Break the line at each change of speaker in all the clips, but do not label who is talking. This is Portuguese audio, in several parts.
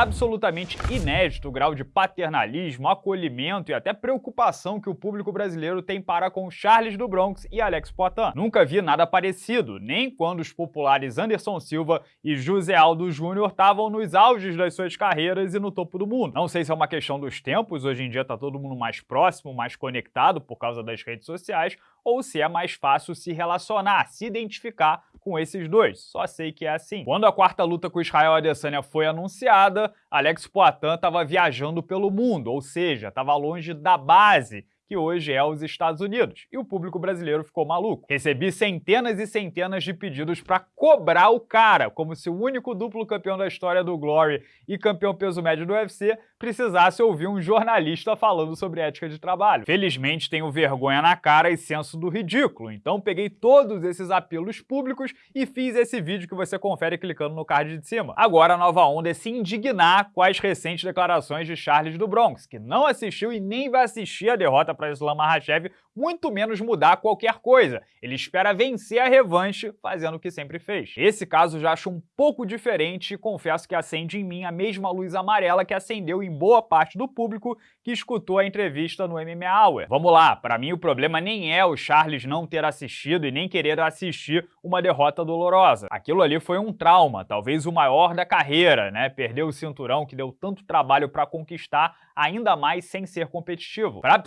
absolutamente inédito o grau de paternalismo, acolhimento e até preocupação que o público brasileiro tem para com Charles do Bronx e Alex Poitin. Nunca vi nada parecido, nem quando os populares Anderson Silva e José Aldo Júnior estavam nos auges das suas carreiras e no topo do mundo. Não sei se é uma questão dos tempos, hoje em dia está todo mundo mais próximo, mais conectado por causa das redes sociais, ou se é mais fácil se relacionar, se identificar com esses dois. Só sei que é assim. Quando a quarta luta com Israel Adesanya foi anunciada, Alex Poitin estava viajando pelo mundo, ou seja, estava longe da base que hoje é os Estados Unidos, e o público brasileiro ficou maluco. Recebi centenas e centenas de pedidos para cobrar o cara, como se o único duplo campeão da história do Glory e campeão peso médio do UFC precisasse ouvir um jornalista falando sobre ética de trabalho. Felizmente tenho vergonha na cara e senso do ridículo, então peguei todos esses apelos públicos e fiz esse vídeo que você confere clicando no card de cima. Agora a nova onda é se indignar com as recentes declarações de Charles do Bronx, que não assistiu e nem vai assistir a derrota para Islam Makhachev, muito menos mudar qualquer coisa. Ele espera vencer a revanche fazendo o que sempre fez. Esse caso já acho um pouco diferente e confesso que acende em mim a mesma luz amarela que acendeu em boa parte do público que escutou a entrevista no MMA Hour. Vamos lá, para mim o problema nem é o Charles não ter assistido e nem querer assistir uma derrota dolorosa. Aquilo ali foi um trauma, talvez o maior da carreira, né? Perdeu o cinturão que deu tanto trabalho para conquistar, ainda mais sem ser competitivo. Para a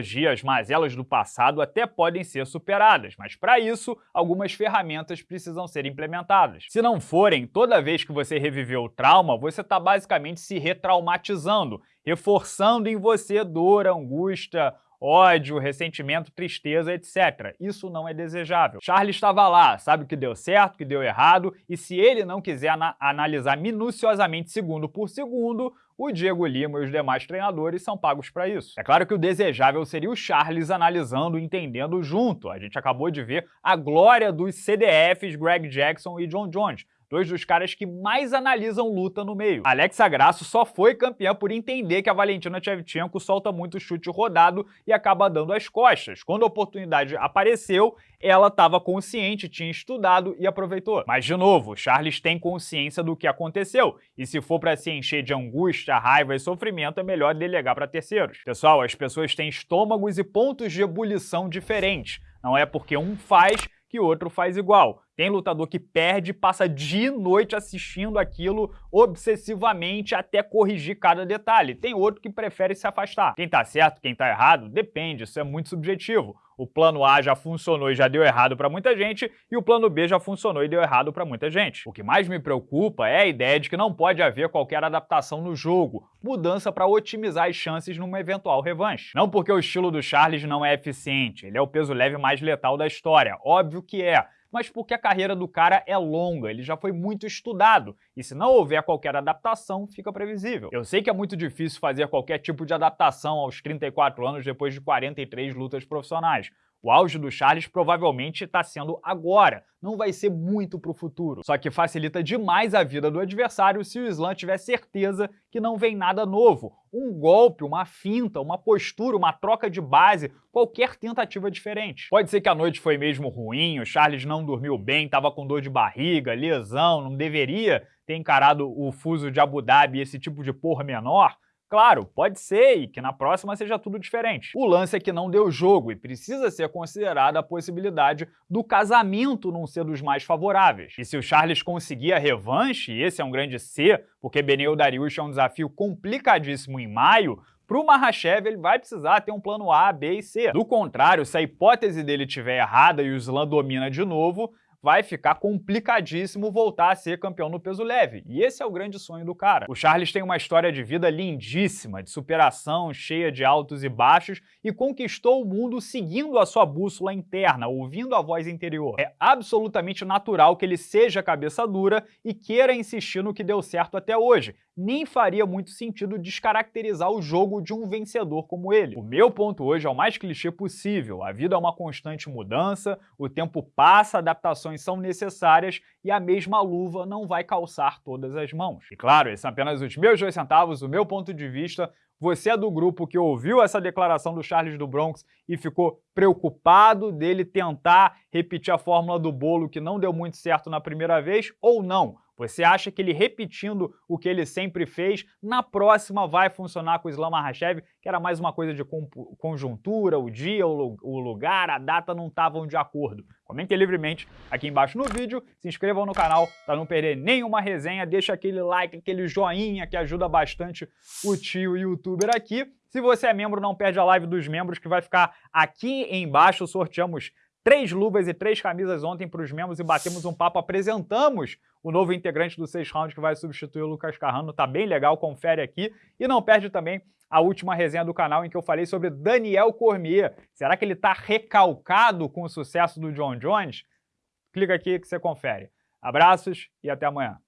psicologia, as mazelas do passado até podem ser superadas, mas para isso, algumas ferramentas precisam ser implementadas. Se não forem, toda vez que você reviveu o trauma, você está basicamente se retraumatizando, reforçando em você dor, angústia, ódio, ressentimento, tristeza, etc. Isso não é desejável. Charles estava lá, sabe o que deu certo, o que deu errado, e se ele não quiser ana analisar minuciosamente segundo por segundo, o Diego Lima e os demais treinadores são pagos para isso. É claro que o desejável seria o Charles analisando e entendendo junto. A gente acabou de ver a glória dos CDFs Greg Jackson e John Jones, dois dos caras que mais analisam luta no meio. Alexa Grasso só foi campeã por entender que a Valentina Shevchenko solta muito chute rodado e acaba dando as costas. Quando a oportunidade apareceu, ela estava consciente, tinha estudado e aproveitou. Mas, de novo, Charles tem consciência do que aconteceu, e se for para se encher de angústia, raiva e sofrimento, é melhor delegar para terceiros. Pessoal, as pessoas têm estômagos e pontos de ebulição diferentes. Não é porque um faz que outro faz igual. Tem lutador que perde, passa dia e noite assistindo aquilo obsessivamente até corrigir cada detalhe. Tem outro que prefere se afastar. Quem tá certo, quem tá errado, depende, isso é muito subjetivo. O plano A já funcionou e já deu errado para muita gente, e o plano B já funcionou e deu errado para muita gente. O que mais me preocupa é a ideia de que não pode haver qualquer adaptação no jogo, mudança para otimizar as chances numa eventual revanche. Não porque o estilo do Charles não é eficiente, ele é o peso leve mais letal da história, óbvio que é, mas porque a carreira do cara é longa, ele já foi muito estudado, e se não houver qualquer adaptação, fica previsível. Eu sei que é muito difícil fazer qualquer tipo de adaptação aos 34 anos depois de 43 lutas profissionais, o auge do Charles provavelmente está sendo agora, não vai ser muito para o futuro. Só que facilita demais a vida do adversário se o Islam tiver certeza que não vem nada novo. Um golpe, uma finta, uma postura, uma troca de base, qualquer tentativa diferente. Pode ser que a noite foi mesmo ruim, o Charles não dormiu bem, estava com dor de barriga, lesão, não deveria ter encarado o fuso de Abu Dhabi, esse tipo de porra menor, Claro, pode ser e que na próxima seja tudo diferente. O lance é que não deu jogo e precisa ser considerada a possibilidade do casamento não ser dos mais favoráveis. E se o Charles conseguir a revanche, e esse é um grande C, porque Beneu Dariush é um desafio complicadíssimo em maio, para o Mahashev, ele vai precisar ter um plano A, B e C. Do contrário, se a hipótese dele estiver errada e o Slam domina de novo, vai ficar complicadíssimo voltar a ser campeão no peso leve. E esse é o grande sonho do cara. O Charles tem uma história de vida lindíssima, de superação, cheia de altos e baixos, e conquistou o mundo seguindo a sua bússola interna, ouvindo a voz interior. É absolutamente natural que ele seja cabeça dura e queira insistir no que deu certo até hoje, nem faria muito sentido descaracterizar o jogo de um vencedor como ele. O meu ponto hoje é o mais clichê possível. A vida é uma constante mudança, o tempo passa, adaptações são necessárias e a mesma luva não vai calçar todas as mãos. E claro, esses são apenas os meus dois centavos, o meu ponto de vista. Você é do grupo que ouviu essa declaração do Charles do Bronx e ficou preocupado dele tentar repetir a fórmula do bolo que não deu muito certo na primeira vez ou não? Você acha que ele repetindo o que ele sempre fez, na próxima vai funcionar com o Islam Makhachev, que era mais uma coisa de conjuntura, o dia, o lugar, a data não estavam de acordo? Comentem livremente aqui embaixo no vídeo, se inscrevam no canal para não perder nenhuma resenha, deixa aquele like, aquele joinha que ajuda bastante o tio youtuber aqui. Se você é membro, não perde a live dos membros que vai ficar aqui embaixo, sorteamos três luvas e três camisas ontem para os membros e batemos um papo, apresentamos o novo integrante do 6 Round que vai substituir o Lucas Carrano, tá bem legal, confere aqui. E não perde também a última resenha do canal em que eu falei sobre Daniel Cormier. Será que ele está recalcado com o sucesso do John Jones? Clica aqui que você confere. Abraços e até amanhã.